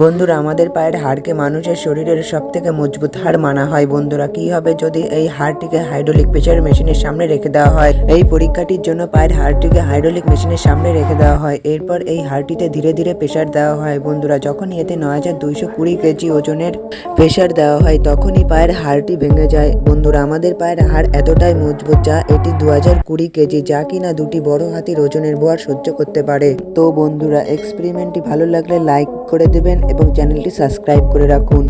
বন্ধুরা, আমাদের পায়ের হাড়কে মানুষের শরীরের সব থেকে মজবুত হাড় মানা হয়। বন্ধুরা, কি হবে যদি এই হাড়টিকে হাইড্রোলিক প্রেসার মেশিনের সামনে রেখে দেওয়া হয়? এই পরীক্ষাটির জন্য পায়ের হাড়টিকে হাইড্রোলিক মেশিনের সামনে রেখে দেওয়া হয়। এরপর এই হাড়টিতে ধীরে ধীরে প্রেসার দেওয়া হয়। বন্ধুরা যখন এতে নয় হাজার দুইশো কুড়ি কেজি ওজনের প্রেসার দেওয়া হয়, তখনই পায়ের হাড়টি ভেঙে যায়। বন্ধুরা, আমাদের পায়ের হাড় এতটাই মজবুত যা এটি দু হাজার কুড়ি কেজি, যা কিনা দুটি বড় হাতির ওজনের বোয়ার সহ্য করতে পারে। তো বন্ধুরা, এক্সপেরিমেন্টটি ভালো লাগলে লাইক করে দেবেন এবং চ্যানেলটি সাবস্ক্রাইব করে রাখুন।